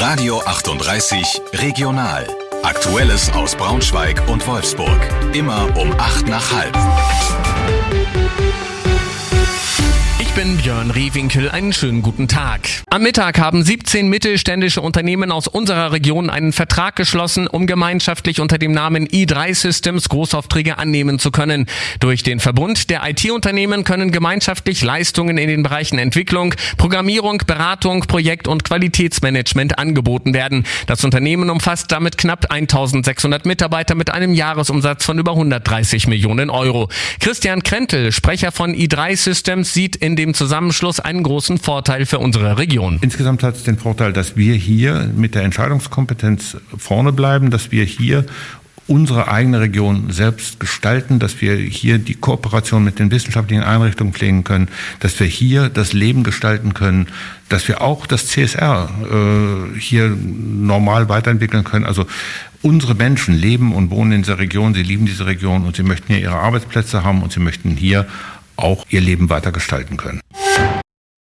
Radio 38 Regional. Aktuelles aus Braunschweig und Wolfsburg. Immer um 8 nach halb. Bin Björn Rehwinkel. Einen schönen guten Tag. Am Mittag haben 17 mittelständische Unternehmen aus unserer Region einen Vertrag geschlossen, um gemeinschaftlich unter dem Namen i3 Systems Großaufträge annehmen zu können. Durch den Verbund der IT-Unternehmen können gemeinschaftlich Leistungen in den Bereichen Entwicklung, Programmierung, Beratung, Projekt- und Qualitätsmanagement angeboten werden. Das Unternehmen umfasst damit knapp 1600 Mitarbeiter mit einem Jahresumsatz von über 130 Millionen Euro. Christian Krentel, Sprecher von i3 Systems, sieht in dem dem Zusammenschluss einen großen Vorteil für unsere Region. Insgesamt hat es den Vorteil, dass wir hier mit der Entscheidungskompetenz vorne bleiben, dass wir hier unsere eigene Region selbst gestalten, dass wir hier die Kooperation mit den wissenschaftlichen Einrichtungen pflegen können, dass wir hier das Leben gestalten können, dass wir auch das CSR äh, hier normal weiterentwickeln können. Also unsere Menschen leben und wohnen in dieser Region, sie lieben diese Region und sie möchten hier ihre Arbeitsplätze haben und sie möchten hier auch ihr Leben weiter gestalten können.